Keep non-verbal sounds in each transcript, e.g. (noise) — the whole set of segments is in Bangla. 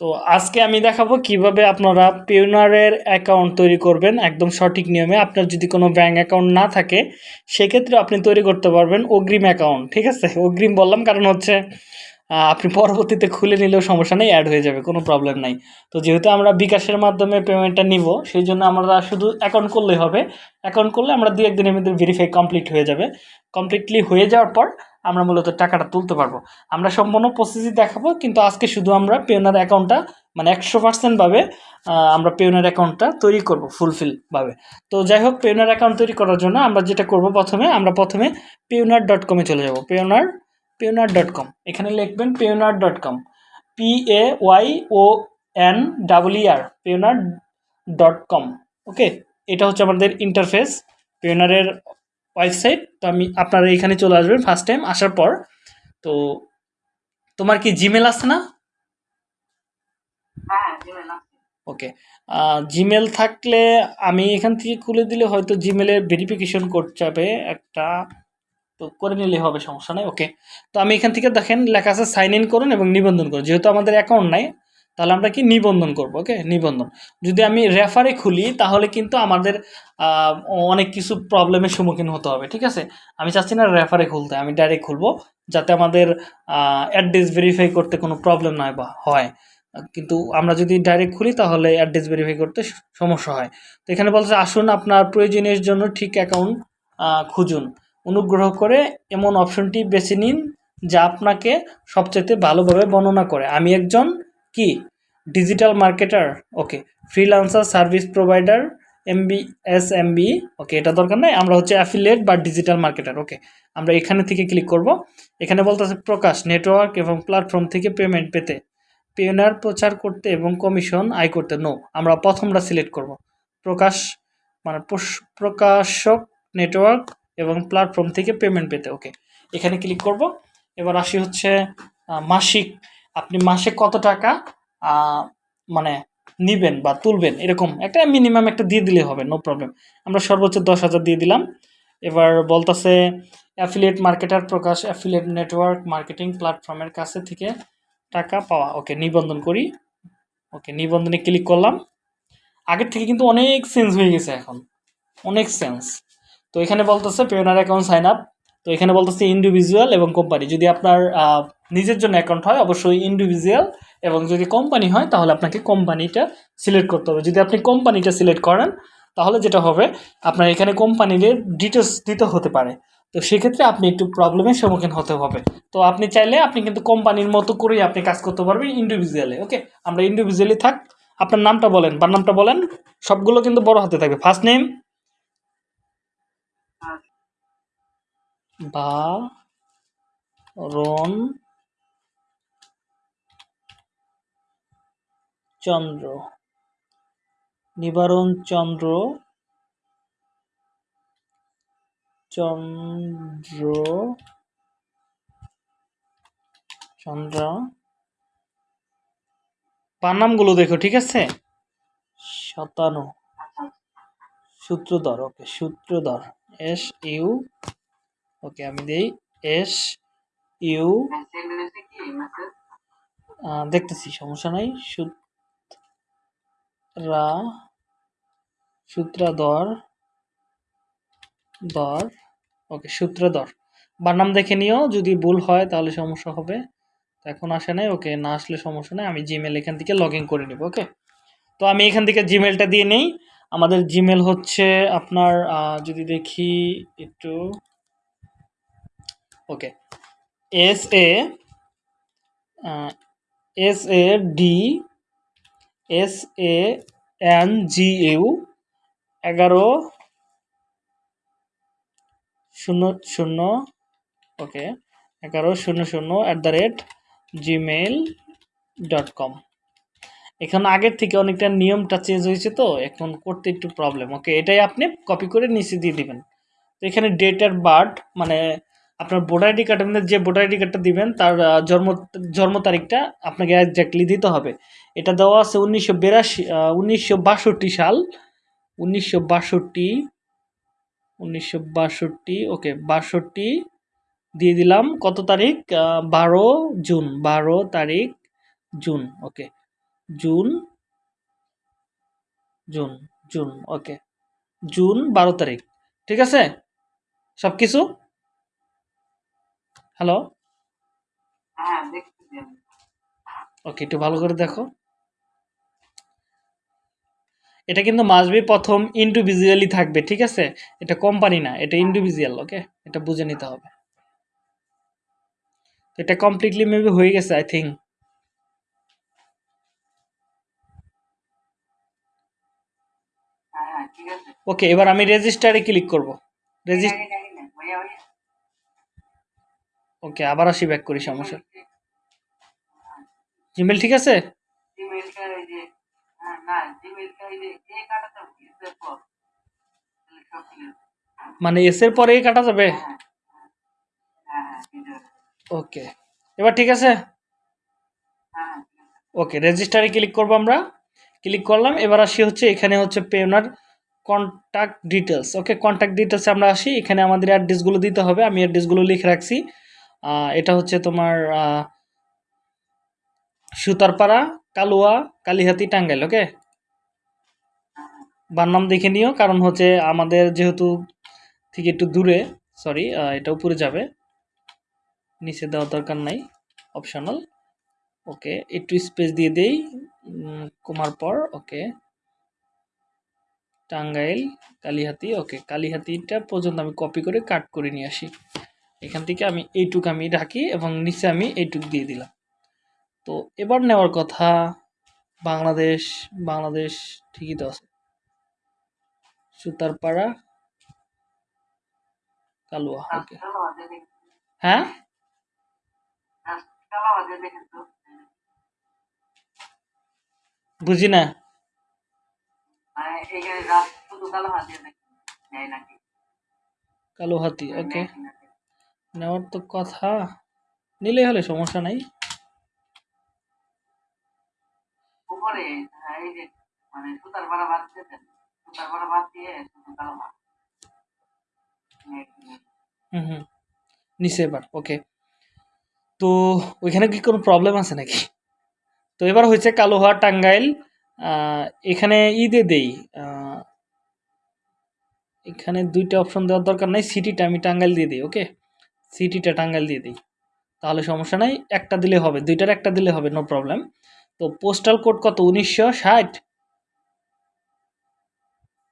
তো আজকে আমি দেখাবো কীভাবে আপনারা পিওনারের অ্যাকাউন্ট তৈরি করবেন একদম সঠিক নিয়মে। আপনার যদি কোনো ব্যাঙ্ক অ্যাকাউন্ট না থাকে, সেক্ষেত্রে আপনি তৈরি করতে পারবেন অগ্রিম অ্যাকাউন্ট ঠিক আছে? অগ্রিম বললাম কারণ হচ্ছে আপনি পরবর্তীতে খুলে নিলেও সমস্যা নেই অ্যাড হয়ে যাবে, কোনো প্রবলেম নাই। তো যেহেতু আমরা বিকাশের মাধ্যমে পেমেন্টটা নিব সেই জন্য আমরা শুধু অ্যাকাউন্ট করলেই হবে। অ্যাকাউন্ট করলে আমরা দু একদিনের মধ্যে ভেরিফাই কমপ্লিট হয়ে যাবে। কমপ্লিটলি হয়ে যাওয়ার পর আমরা মূলত টাকাটা তুলতে পারব। আমরা সম্পূর্ণ প্রসেসই দেখাবো, কিন্তু আজকে শুধু আমরা পেওনার অ্যাকাউন্টটা মানে একশো পার্সেন্টভাবে আমরা পেওনার অ্যাকাউন্টটা তৈরি করব ফুলফিলভাবে তো যাই হোক পেওনার অ্যাকাউন্ট তৈরি করার জন্য আমরা যেটা করব প্রথমে, আমরা প্রথমে পেওনার ডট কমে চলে যাব। পেওনার পেওনার ডট কম এখানে লিখবেন Payoneer dot com P A Y O N double R Payoneer dot com okay এটা হচ্ছে আমাদের ইন্টারফেস পেওনারের ওয়েবসাইট তো আমি আপনারা এখানে চলে আসবেন ফার্স্ট টাইম আসার পর। তো তোমার কি জিমেল আছে না? হ্যাঁ জিমেল ওকে থাকলে আমি এখান থেকে খুলে দিলে হয়তো জিমেলের ভেরিফিকেশন কোড যাবে একটা। তো করে নিলে হবে সমস্যা নেই ওকে তো আমি এখান থেকে দেখেন লেখা আছে সাইন ইন করুন এবং নিবন্ধন করুন। যেহেতু আমাদের অ্যাকাউন্ট নাই তাহলে আমরা কি নিবন্ধন করব ওকে নিবন্ধন। যদি আমি রেফারে খুলি, তাহলে কিন্তু আমাদের অনেক কিছু প্রবলেমের সম্মুখীন হতে হবে, ঠিক আছে? আমি চাচ্ছি না রেফারে খুলতে, আমি ডাইরেক্ট খুলবো, যাতে আমাদের অ্যাড্রেস ভেরিফাই করতে কোনো প্রবলেম বা হয়। কিন্তু আমরা যদি ডাইরেক্ট খুলি, তাহলে অ্যাড্রেস ভেরিফাই করতে সমস্যা হয়। তো এখানে বলছে, আসুন আপনার প্রয়োজনের জন্য ঠিক অ্যাকাউন্ট খুঁজুন। অনুগ্রহ করে এমন অপশনটি বেছে নিন, যা আপনাকে সবচেয়ে ভালোভাবে বর্ণনা করে। আমি একজন কি? Digital marketer okay freelancer service provider MB S MB okay এটা দরকার নাই। আমরা হচ্ছে অ্যাফিলিয়েট বা ডিজিটাল মার্কেটার ওকে আমরা এখানে থেকে ক্লিক করব। এখানে বলতেছে প্রকাশ নেটওয়ার্ক এবং প্ল্যাটফর্ম থেকে পেমেন্ট পেতে। পেনার প্রচার করতে এবং কমিশন আয় করতে নো আমরা প্রথমটা সিলেক্ট করব। প্রকাশ মানে প্রকাশক নেটওয়ার্ক এবং প্ল্যাটফর্ম থেকে পেমেন্ট পেতে ওকে এখানে ক্লিক করব। এবার আসি হচ্ছে মাসিক আপনি মাসে কত টাকা মানে নিবেন বা তুলবেন, এরকম একটা মিনিমাম একটা দিয়ে দিলে হবে নো প্রবলেম আমরা সর্বোচ্চ দশ হাজার দিয়ে দিলাম। এবার বলতেছে অ্যাফিলিয়েট মার্কেটার প্রকাশ অ্যাফিলিয়েট নেটওয়ার্ক মার্কেটিং প্ল্যাটফর্মের কাছে থেকে টাকা পাওয়া। ওকে, নিবন্ধন করি। ওকে, নিবন্ধনে ক্লিক করলাম। আগের থেকে কিন্তু অনেক চেঞ্জ হয়ে গেছে এখন। অনেক চেঞ্জ তো এখানে বলতেছে পেওনার অ্যাকাউন্ট সাইন আপ তো এখানে বলতেছে ইন্ডিভিজুয়াল এবং কোম্পানি যদি আপনার নিজের জন্য অ্যাকাউন্ট হয়, অবশ্যই ইন্ডিভিজুয়াল এবং যদি কোম্পানি হয়, তাহলে আপনাকে কোম্পানিটা সিলেক্ট করতে হবে। যদি আপনি কোম্পানিটা সিলেক্ট করেন, তাহলে যেটা হবে, আপনার এখানে কোম্পানির ডিটেলস দিতে হতে পারে। তো সেক্ষেত্রে আপনি একটু প্রবলেমের সম্মুখীন হতে হবে। তো আপনি চাইলে আপনি কিন্তু কোম্পানির মতো করেই আপনি কাজ করতে পারবেন ইন্ডিভিজুয়ালে ওকে আমরা ইন্ডিভিজুয়ালি থাক, আপনার নামটা বলেন। বা নামটা বলেন, সবগুলো কিন্তু বড় হাতে থাকবে। ফার্স্ট নেম বা রন চন্দ্র। নিবারণ চন্দ্র চন্দ্র চন্দ্র। পানামগুলো দেখো, ঠিক আছে? শতানু সূত্রধর, ওকে, সূত্রধর এস ইউ ওকে, আমি দেই এস ইউ দেখতেছি, সমস্যা নাই। সূত্রা, সূত্রাধর ধর ওকে, সূত্রধর। বানাম দেখে নিও, যদি ভুল হয় তাহলে সমস্যা হবে। এখন আসে নাই, ওকে, না আসলে সমস্যা নেই, আমি জিমেল এখান থেকে লগ ইন করে নিব, ওকে? তো আমি এখান থেকে জিমেলটা দিয়ে নেই। আমাদের জিমেল হচ্ছে আপনার যদি দেখি একটু okay S A S A D S A N G U এগারো, শূন্য শূন্য ওকে এগারো, শূন্য শূন্য at the rate Gmail dot com এখন আগের থেকে অনেকটা নিয়মটা চেঞ্জ হয়েছে তো, এখন করতে একটু প্রবলেম ওকে এটাই আপনি কপি করে নিচে দিয়ে দিবেন। তো এখানে ডেট আর বার্থ মানে আপনার ভোটার আইডি মধ্যে যে ভোটার আইডি কার্ডটা দিবেন, তার জন্ম জন্ম তারিখটা আপনাকে একজাক্টলি দিতে হবে। এটা দেওয়া আছে উনিশশো বিরাশি উনিশশো বাষট্টি সাল, উনিশশো বাষট্টি উনিশশো বাষট্টি ওকে বাষট্টি দিয়ে দিলাম। কত তারিখ? বারো জুন, বারো তারিখ June okay June June June okay June, বারো তারিখ, ঠিক আছে? সব কিছু হ্যালো হ্যাঁ ওকে একটু ভালো করে দেখো। এটা কিন্তু মাসবি প্রথম ইন্ডিভিজুয়ালি থাকবে ঠিক আছে? এটা কোম্পানি না এটা ইন্ডিভিজুয়াল ওকে এটা বুঝে নিতে হবে। এটা কমপ্লিটলি মেবি হয়ে গেছে আই থিঙ্ক ওকে এবার আমি রেজিস্টারে ক্লিক করব। রেজিস্ট ওকে আবার আসি ব্যাক করি সমস্যা জিমেল ঠিক আছে? পর। মানে এস এর পরেই কাটা যাবে? হ্যাঁ হ্যাঁ হ্যাঁ ওকে এবার ঠিক আছে? ওকে রেজিস্টারে ক্লিক করব আমরা। ক্লিক করলাম এবার আসি হচ্ছে এখানে হচ্ছে Payoneer contact details okay contact ডিটেলসে আমরা আসি। এখানে আমাদের অ্যাড্রেসগুলো দিতে হবে। আমি অ্যাড্রেসগুলো লিখে রাখছি। এটা হচ্ছে তোমার সুতারপাড়া, কালুয়া, কালিহাতি, টাঙ্গাইল ওকে বার নাম দেখে নিও, কারণ হচ্ছে আমাদের যেহেতু থেকে একটু দূরে সরি এটা উপরে যাবে। নিচে দেওয়ার দরকার নাই অপশনাল ওকে একটু স্পেস দিয়ে দেই কমার পর ওকে টাঙ্গাইল, কালিহাতি ওকে কালিহাতিটা পর্যন্ত আমি কপি করে কাট করে নিয়ে আসি। এখান থেকে আমি এইটুক আমি রাখি এবং নিচে আমি এইটুক দিয়ে দিলাম। তো এবার নেওয়ার কথা, বাংলাদেশ বাংলাদেশ ঠিকই তো আছে। সুতারপাড়া, কালুয়া, ওকে। হ্যাঁ? বুঝি না? কালো হাত ওকে। নেওয়ার তো কথা। নিলে হলে সমস্যা নাই। উপরে এই যে মানে সুতার বাদ সুতার বাদ দিয়ে। হুম হুম। নিচে এবার ওকে। তো ওইখানে কি কোনো প্রবলেম আছে নাকি? তো এবার হয়েছে কালোহা টাঙ্গাইল। এখানে ই দিয়ে দেই এখানে দুইটা অপশন দেওয়ার দরকার নাই। সিটিটা আমি টাঙ্গাইল দিয়ে দিই ওকে? সিটিটা টাঙ্গাইল দিয়ে দিই। তাহলে সমস্যা নাই, একটা দিলে হবে, দুইটার একটা দিলে হবে নো প্রবলেম তো পোস্টাল কোড কত? উনিশশো ষাট?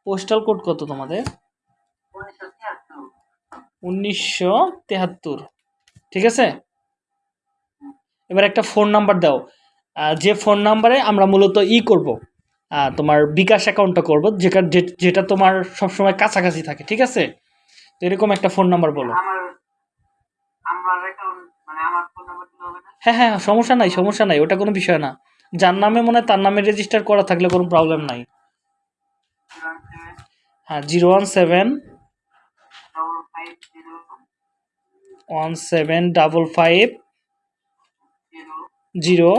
পোস্টাল কোড কত তোমাদের? উনিশশো তেহাত্তর। ঠিক আছে? এবার একটা ফোন নাম্বার দাও। যে ফোন নাম্বারে আমরা মূলত ই করব তোমার বিকাশ অ্যাকাউন্টটা করব, যেটা যেটা তোমার সবসময় কাছাকাছি থাকে, ঠিক আছে? তো এরকম একটা ফোন নাম্বার বলো। হ্যাঁ হ্যাঁ সমস্যা নাই সমস্যা নাই, ওটা কোনো বিষয় না। যার নামে মনে হয় তার নামে রেজিস্টার করা থাকলে কোনো প্রবলেম নাই। হ্যাঁ zero one seven one seven double five zero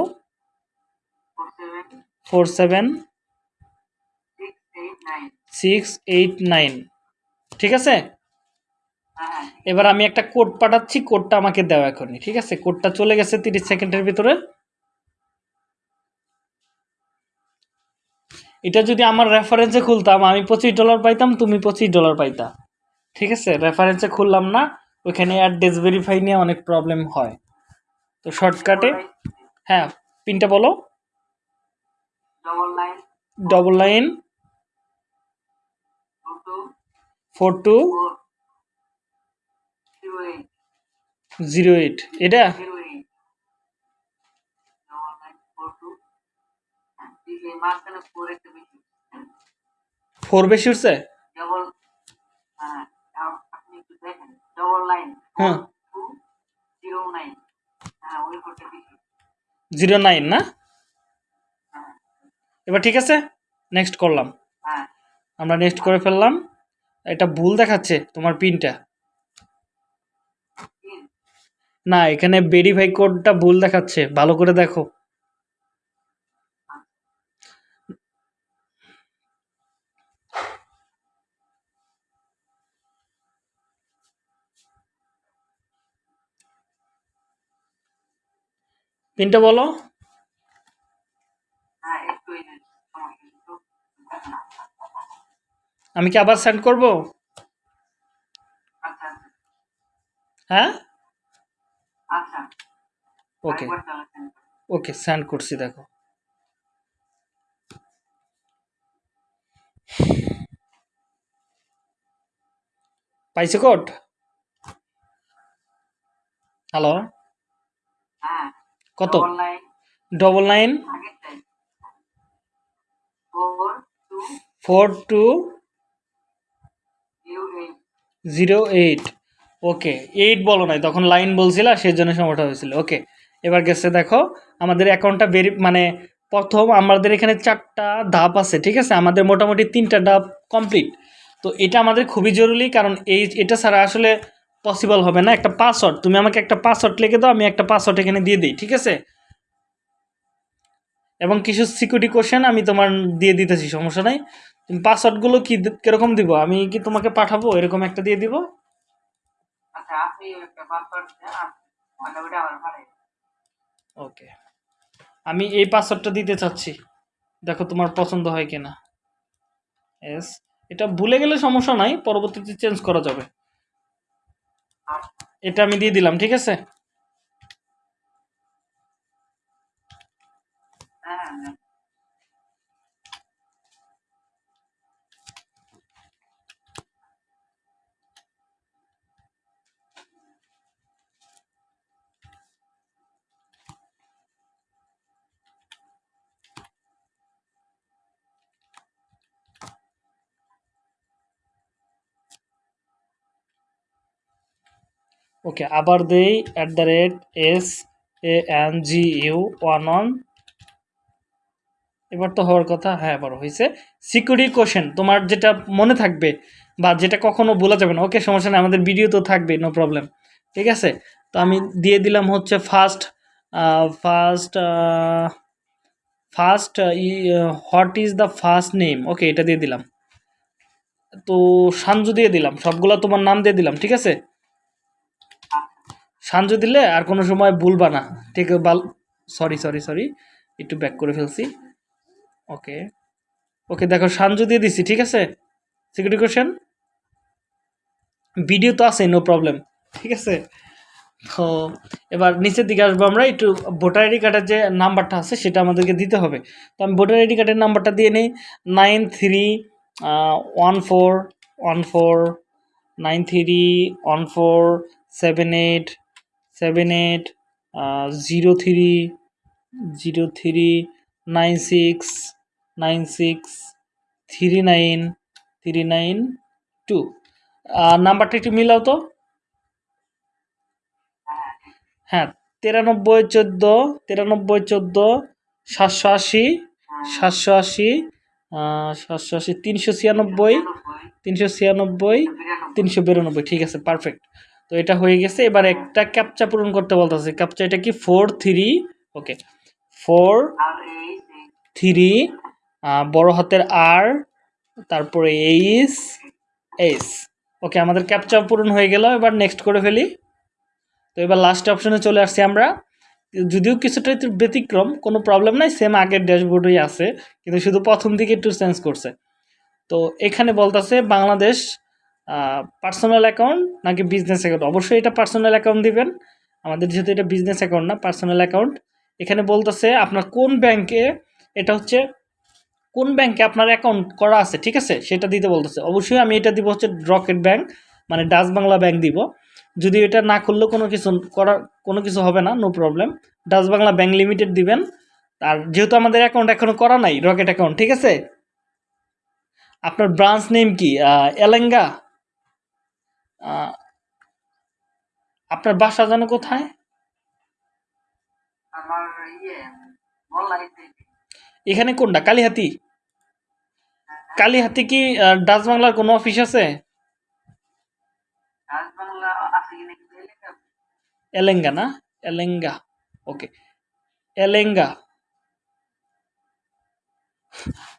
four seven six eight nine. ঠিক আছে? এবার আমি একটা কোড পাঠাচ্ছি কোডটা আমাকে দেওয়া এখনই ঠিক আছে? কোডটা চলে গেছে তিরিশ সেকেন্ডের ভিতরে। এটা যদি আমার রেফারেন্সে খুলতাম আমি পঁচিশ ডলার পাইতাম তুমি পঁচিশ ডলার পাইতা। ঠিক আছে? রেফারেন্সে খুললাম না ওইখানে অ্যাড্রেস ভেরিফাই নিয়ে অনেক প্রবলেম হয়। তো শর্টকাটে হ্যাঁ পিনটা বলো। Double nine four two zero eight. এটা? ফোর বেশি উঠছে? হ্যাঁ। হ্যাঁ জিরো নাইন না? এবার ঠিক আছে নেক্সট করলাম। হ্যাঁ। আমরা নেক্সট করে ফেললাম। এটা ভুল দেখাচ্ছে তোমার পিনটা না, এখানে ভেরিফাই কোডটা ভুল দেখাচ্ছে। ভালো করে দেখো। পিনটা বলো। আমি কি আবার সেন্ড করব? হ্যাঁ? ওকে। ওকে সেন্ড করছি দেখো পাইছে কোড হ্যালো হ্যাঁ কত? Double nine four two zero eight okay eight বলো নাই তখন লাইন বলছিলা সেই জন্য সময়টা হয়েছিল। ওকে এবার গেছে দেখো, আমাদের অ্যাকাউন্টটা ভেরি মানে প্রথম আমাদের এখানে চারটা ধাপ আছে, ঠিক আছে? আমাদের মোটামুটি তিনটা ধাপ কমপ্লিট তো এটা আমাদের খুবই জরুরি, কারণ এই এটা ছাড়া আসলে পসিবল হবে না। একটা পাসওয়ার্ড তুমি আমাকে একটা পাসওয়ার্ড লিখে দাও, আমি একটা পাসওয়ার্ড এখানে দিয়ে দিই, ঠিক আছে? এবং কিছু সিকিউরিটি কোশ্চেন আমি তোমার দিয়ে দিতেছি, সমস্যা নাই। তুমি পাসওয়ার্ডগুলো কি কীরকম দিব? আমি কি তোমাকে পাঠাবো? এরকম একটা দিয়ে দিব। আচ্ছা আপনি একটা পাসওয়ার্ড দেন আর মানে ওটা আমার ভালো ওকে আমি এই পাসওয়ার্ডটা দিতে চাচ্ছি। দেখো তোমার পছন্দ হয় কিনা। এস এটা ভুলে গেলে সমস্যা নাই, পরবর্তীতে চেঞ্জ করা যাবে। এটা আমি দিয়ে দিলাম, ঠিক আছে? ওকে আবার দেই at the rate S A N G U one one এবার তো হওয়ার কথা হ্যাঁ এবার হয়েছে সিকিউরিটি কোশ্চেন তোমার যেটা মনে থাকবে বা যেটা কখনো বলা যাবে না। ওকে সমস্যা নেই, আমাদের ভিডিও তো থাকবে নো প্রবলেম ঠিক আছে? তো আমি দিয়ে দিলাম হচ্ছে first first first E what is the first name okay এটা দিয়ে দিলাম। তো সানজু দিয়ে দিলাম, সবগুলো তোমার নাম দিয়ে দিলাম, ঠিক আছে? সানজু দিলে আর কোনো সময় ভুলবা না। ঠিক বাল সরি সরি সরি একটু ব্যাক করে ফেলছি। ওকে ওকে দেখো সানজু দিয়ে দিছি, ঠিক আছে? সিকিউরিটি কোশ্চেন ভিডিও তো আছে নো প্রবলেম ঠিক আছে? তো এবার নিচের দিকে আসব আমরা, একটু ভোটার আইডি কার্ডের যে নাম্বারটা আছে, সেটা আমাদেরকে দিতে হবে। তো আমি ভোটার আইডি কার্ডের নাম্বারটা দিয়ে নিই। Nine three one four one four nine three one four seven eight seven eight zero three zero three nine six nine six three nine three nine two নাম্বারটা একটু মিলাও তো। হ্যাঁ তিরানব্বই, চোদ্দ তিরানব্বই, চোদ্দ, সাতশো আশি সাতশো আশি সাতশো আশি, তিনশো ছিয়ানব্বই তিনশো ছিয়ানব্বই, তিনশো বিরানব্বই, ঠিক আছে পারফেক্ট তো এটা হয়ে গেছে। এবার একটা ক্যাপচা পূরণ করতে বলতেছে। ক্যাপচা এটা কি? Four three okay four three বড় হাতের আর তারপরে এইস এস ওকে আমাদের ক্যাপচা পূরণ হয়ে গেল। এবার নেক্সট করে ফেলি। তো এবার লাস্ট অপশনে চলে আসছি আমরা। যদিও কিছুটা ব্যতিক্রম, কোনো প্রবলেম নাই সেম আগের ড্যাশবোর্ডেই আছে, কিন্তু শুধু প্রথম দিকে একটু চেঞ্জ করছে। তো এখানে বলতেছে, বাংলাদেশ পার্সোনাল অ্যাকাউন্ট নাকি বিজনেস অ্যাকাউন্ট অবশ্যই এটা পার্সোনাল অ্যাকাউন্ট দিবেন। আমাদের যেহেতু এটা বিজনেস অ্যাকাউন্ট না পার্সোনাল অ্যাকাউন্ট এখানে বলতেছে আপনার কোন ব্যাংকে এটা হচ্ছে কোন ব্যাংকে আপনার অ্যাকাউন্ট করা আছে, ঠিক আছে? সেটা দিতে বলতেছে। অবশ্যই আমি এটা দিব হচ্ছে রকেট ব্যাংক মানে ডাচ বাংলা ব্যাংক দিব। যদি এটা না করলেও কোনো কিছু করার, কোনো কিছু হবে না no problem Dutch Bangla bank limited দিবেন। আর যেহেতু আমাদের অ্যাকাউন্ট এখনও করা নাই রকেট অ্যাকাউন্ট ঠিক আছে? আপনার ব্রাঞ্চ নেম কি? এলেঙ্গা আপনার বাসা যেন কোথায়? ইয়ে এখানে কোনটা? কালীহাতি? কালীহাতি কি ডাচ বাংলার কোনো অফিস আছে। এলেঙ্গা। না এলেঙ্গা। ওকে। এলেঙ্গা।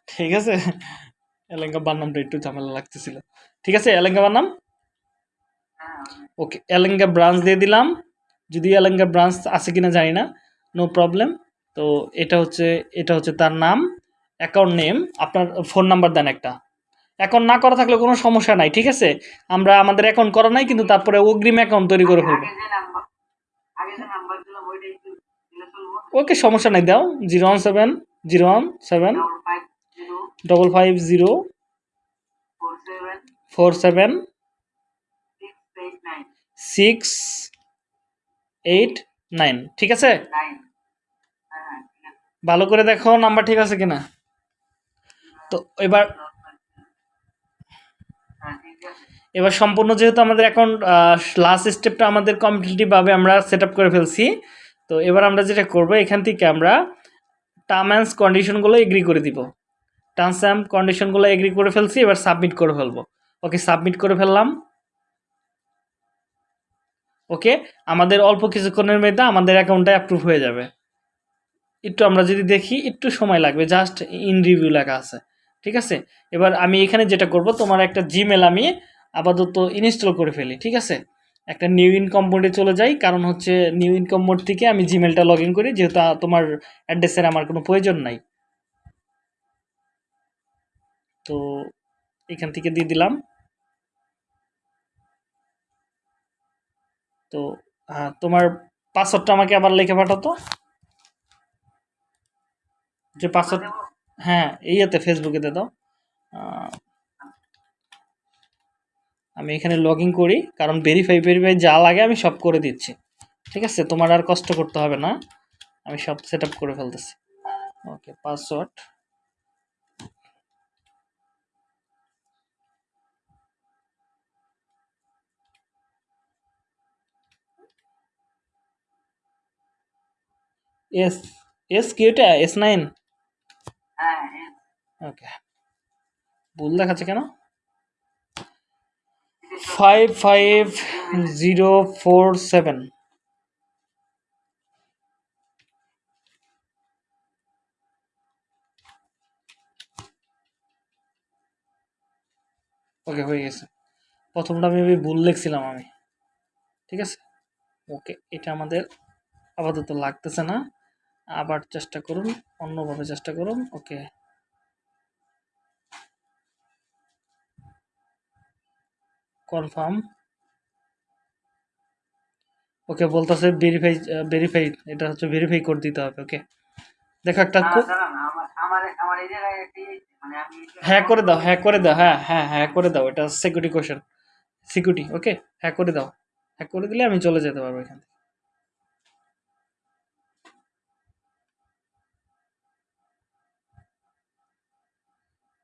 ঠিক আছে। এলেঙ্গা বানামটা একটু ঝামেলা লাগতেছিল। ঠিক আছে এলেঙ্গা বানাম হ্যাঁ ওকে এলেঙ্গা ব্রাঞ্চ দিয়ে দিলাম। যদি এলেঙ্গা ব্রাঞ্চ আছে কিনা জানি না নো প্রবলেম তো এটা হচ্ছে এটা হচ্ছে তার নাম অ্যাকাউন্ট নেম আপনার ফোন নাম্বার দেন একটা। অ্যাকাউন্ট না করা থাকলে কোনো সমস্যা নাই, ঠিক আছে? আমরা আমাদের অ্যাকাউন্ট করা নাই, কিন্তু তারপরে অগ্রিম অ্যাকাউন্ট তৈরি করে ফেলব। ওকে সমস্যা নাই, দাও। Zero one seven zero one seven double five zero four seven six eight nine ঠিক আছে? ভালো করে দেখো নাম্বার ঠিক আছে কিনা। তো এবার হ্যাঁ এবার সম্পূর্ণ যেহেতু আমাদের অ্যাকাউন্ট লাস্ট স্টেপটা আমাদের কমপ্লিটলিভাবে আমরা সেট আপ করে ফেলছি তো এবার আমরা যেটা করব এখান থেকে আমরা টার্ম অ্যান্ড কন্ডিশনগুলো এগ্রি করে দিব। টার্মস অ্যান্ড কন্ডিশনগুলো এগ্রি করে ফেলছি এবার সাবমিট করে ফেলব। ওকে সাবমিট করে ফেললাম। ওকে? আমাদের অল্প কিছুক্ষণের মধ্যে আমাদের অ্যাকাউন্টটা অ্যাপ্রুভ হয়ে যাবে। একটু আমরা যদি দেখি, একটু সময় লাগবে জাস্ট ইন রিভিউ লেখা আছে, ঠিক আছে? এবার আমি এখানে যেটা করব, তোমার একটা জিমেল আমি আপাতত ইনস্টল করে ফেলি, ঠিক আছে? একটা নিউ ইনকম মোডে চলে যাই, কারণ হচ্ছে নিউ ইনকম মোড থেকে আমি জিমেলটা লগ ইন করি, যেহেতু তোমার অ্যাড্রেসের আমার কোনো প্রয়োজন নাই। তো এখান থেকে দিয়ে দিলাম। তো হ্যাঁ, তোমার পাসওয়ার্ডটা আমাকে আবার লিখে পাঠাতো? যে পাসওয়ার্ড হ্যাঁ ইয়েতে ফেসবুকে দিয়ে দাও। আমি এখানে লগ ইন করি কারণ ভেরিফাই ভেরিফাই যা লাগে আমি সব করে দিচ্ছি। ঠিক আছে? তোমার আর কষ্ট করতে হবে না। আমি সব সেট আপ করে ফেলতেছি। ওকে পাসওয়ার্ড এস এস কি ওটা এস নাইন ওকে ভুল দেখাচ্ছে কেন? Five five zero four seven okay হয়ে গেছে। প্রথমটা মেবি ভুল লিখছিলাম আমি। ঠিক আছে? ওকে এটা আমাদের আপাতত লাগতেছে না। আবার চেষ্টা করুন অন্যভাবে চেষ্টা করুন ওকে। কনফার্ম। ওকে বলতেছে ভেরিফাই ভেরিফাই এটা হচ্ছে ভেরিফাই করে দিতে হবে ওকে। দেখো একটা কো- আমার আমার আমার এই জায়গায় একটি মানে আমি হ্যাঁ করে দাও হ্যাঁ করে দাও হ্যাঁ হ্যাঁ হ্যাঁ করে দাও এটা সিকিউরিটি কোশ্চেন সিকিউরিটি ওকে হ্যাঁ করে দাও। হ্যাঁ করে দিলে আমি চলে যেতে পারব এখান থেকে।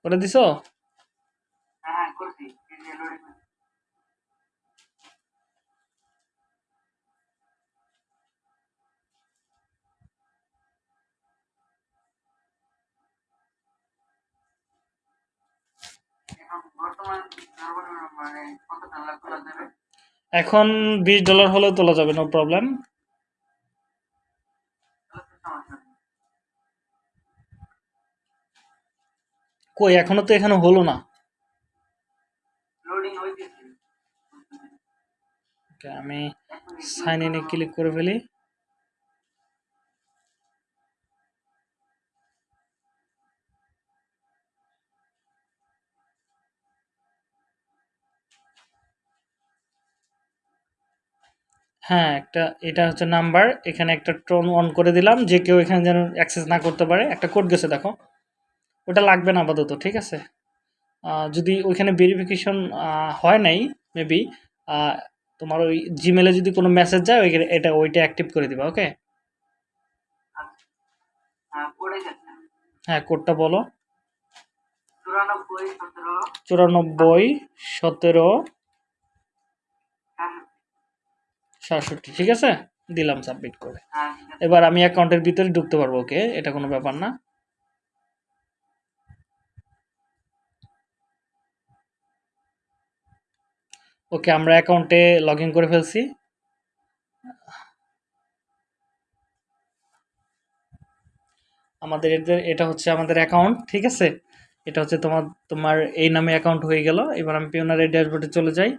খোলা যাবে এখন বিশ ডলার হলেও তোলা যাবে নো প্রবলেম কই এখনও তো এখানে হলো না। আমি সাইন ইনে ক্লিক করে ফেলি। হ্যাঁ একটা এটা হচ্ছে নাম্বার এখানে একটা টোন অন করে দিলাম যে কেউ এখানে যেন অ্যাক্সেস না করতে পারে। একটা কোড গেছে দেখো। ওটা লাগবে না আপাতত ঠিক আছে? যদি ওইখানে ভেরিফিকেশন হয় নাই মেবি তোমার ওই জিমেলে যদি কোনো মেসেজ যায় ওইখানে এটা ওইটা অ্যাক্টিভ করে দিবা ওকে হ্যাঁ গেছে হ্যাঁ কোডটা বলো। চুরানব্বই সতেরো। হ্যাঁ। সাতষট্টি ঠিক আছে? দিলাম সাবমিট করে। হ্যাঁ এবার আমি অ্যাকাউন্টের ভিতরে ঢুকতে পারব ওকে এটা কোনো ব্যাপার না। ওকে, আমরা অ্যাকাউন্টে লগ করে ফেলছি। আমাদের এটা হচ্ছে আমাদের অ্যাকাউন্ট ঠিক আছে? এটা হচ্ছে তোমার তোমার এই নামে অ্যাকাউন্ট হয়ে গেল। এবার আমি পিওনারের ড্যাশবোর্ডে চলে যাই।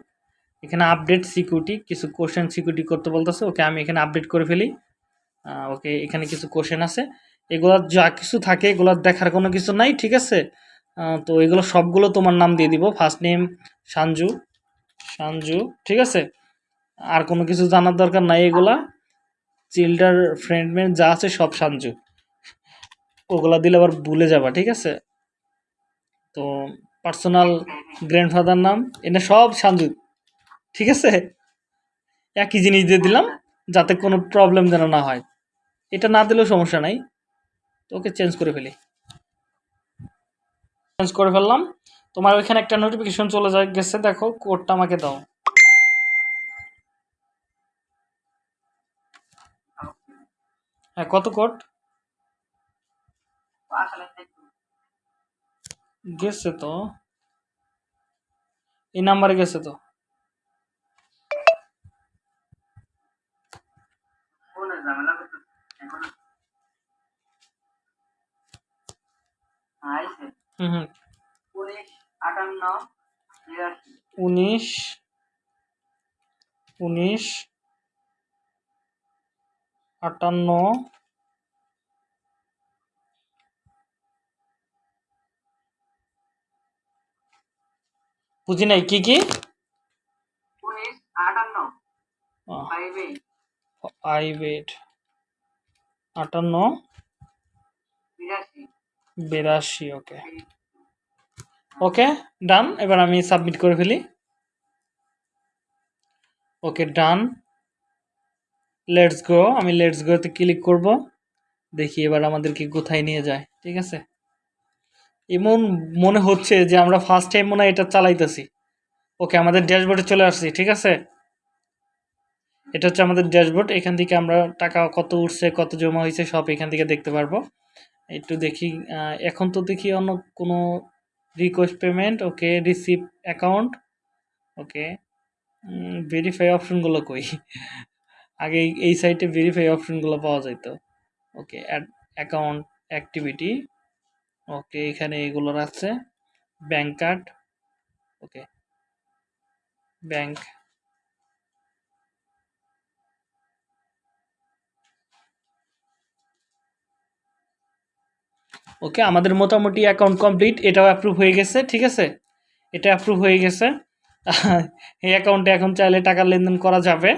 এখানে আপডেট সিকিউরিটি কিছু কোশ্চেন সিকিউরিটি করতে বলতেছে। ওকে, আমি এখানে আপডেট করে ফেলি। ওকে, এখানে কিছু কোশ্চেন আছে। এগুলা যা কিছু থাকে, এগুলো দেখার কোনো কিছু নাই, ঠিক আছে? তো এগুলো সবগুলো তোমার নাম দিয়ে দিব। ফার্স্ট নেম সানজু সানজু, ঠিক আছে? আর কোনো কিছু জানার দরকার নাই এগুলা। চিল্ডার ফ্রেন্ড মেন্ড যা আছে সব সানজু। ওগুলা দিলে আবার ভুলে যাবা, ঠিক আছে? তো পার্সোনাল গ্র্যান্ডফাদার নাম এটা সব সানজু, ঠিক আছে? একই জিনিস দিয়ে দিলাম, যাতে কোনো প্রবলেম যেন না হয়। এটা না দিলেও সমস্যা নাই। তো ওকে চেঞ্জ করে ফেলি। চেঞ্জ করে ফেললাম। তোমার ওইখানে একটা নোটিফিকেশন চলে যায়, গেছে, দেখো কোডটা আমাকে দাও। হ্যাঁ কত কোড গেছে তো। এই নাম্বারে গেছে তো। হুম হুম। আটান্ন উনিশ উনিশ আটান্ন বুঝি নাই কি কি? আটান্ন। বিরাশি। ওকে ওকে ডান এবার আমি সাবমিট করে ফেলি। ওকে ডান লেটস গো আমি লেটস গোতে ক্লিক করব। দেখি এবার আমাদেরকে কোথায় নিয়ে যায়, ঠিক আছে? এমন মনে হচ্ছে যে আমরা ফার্স্ট টাইম মনে এটা চালাইতেছি। ওকে আমাদের ড্যাশবোর্ডে চলে আসছি, ঠিক আছে? এটা হচ্ছে আমাদের ড্যাশবোর্ড এখান থেকে আমরা টাকা কত উঠছে, কত জমা হয়েছে, সব এখান থেকে দেখতে পারব। একটু দেখি এখন তো দেখি অন্য কোনো request payment okay receive account okay verify অপশনগুলো কই? (laughs) আগে এই- সাইটে ভেরিফাই অপশনগুলো পাওয়া যেত ওকে অ্যাকাউন্ট অ্যাক্টিভিটি ওকে এখানে এগুলোর আছে bank card okay bank okay, আমাদের মোটামুটি অ্যাকাউন্ট কমপ্লিট এটাও অ্যাপ্রুভ হয়ে গেছে, ঠিক আছে? এটা অ্যাপ্রুভ হয়ে গেছে। (laughs) এই অ্যাকাউন্টে এখন চাইলে টাকার লেনদেন করা যাবে।